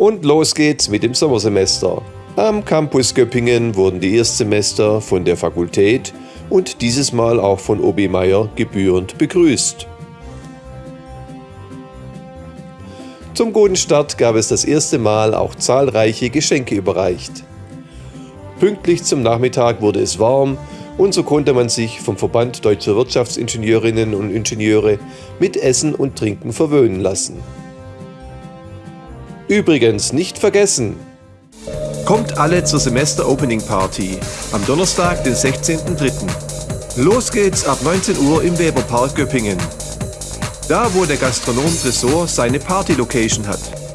Und los geht's mit dem Sommersemester. Am Campus Göppingen wurden die Erstsemester von der Fakultät und dieses Mal auch von OB Meier gebührend begrüßt. Zum guten Start gab es das erste Mal auch zahlreiche Geschenke überreicht. Pünktlich zum Nachmittag wurde es warm und so konnte man sich vom Verband Deutscher Wirtschaftsingenieurinnen und Ingenieure mit Essen und Trinken verwöhnen lassen. Übrigens nicht vergessen, kommt alle zur Semester-Opening Party am Donnerstag, den 16.03. Los geht's ab 19 Uhr im Weberpark Göppingen. Da, wo der Gastronom Tresor seine Party-Location hat.